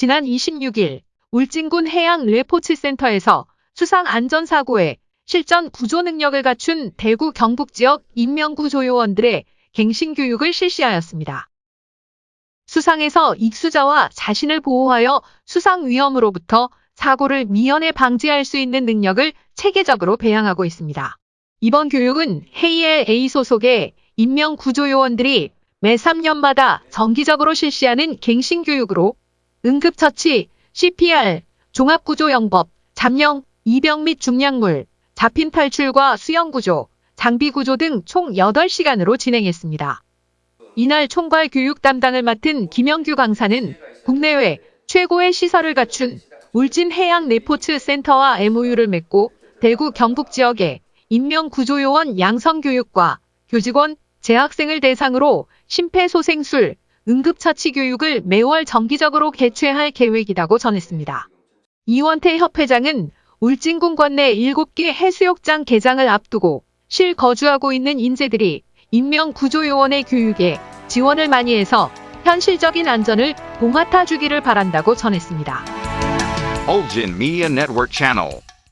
지난 26일 울진군 해양 레포츠센터에서 수상 안전사고에 실전 구조 능력을 갖춘 대구 경북 지역 인명구조요원들의 갱신 교육을 실시하였습니다. 수상에서 익수자와 자신을 보호하여 수상 위험으로부터 사고를 미연에 방지할 수 있는 능력을 체계적으로 배양하고 있습니다. 이번 교육은 헤이엘 A 소속의 인명구조요원들이 매 3년마다 정기적으로 실시하는 갱신 교육으로 응급처치, CPR, 종합구조영법, 잠령, 이병 및 중량물, 잡힌 탈출과 수영구조, 장비구조 등 총 8시간으로 진행했습니다. 이날 총괄 교육 담당을 맡은 김영규 강사는 국내외 최고의 시설을 갖춘 울진 해양 레포츠 센터와 MOU를 맺고 대구 경북 지역의 인명구조요원 양성교육과 교직원, 재학생을 대상으로 심폐소생술, 응급처치 교육을 매월 정기적으로 개최할 계획이라고 전했습니다. 이원태 협회장은 울진군 관내 7개 해수욕장 개장을 앞두고 실거주하고 있는 인재들이 인명구조요원의 교육에 지원을 많이 해서 현실적인 안전을 봉합해 주기를 바란다고 전했습니다.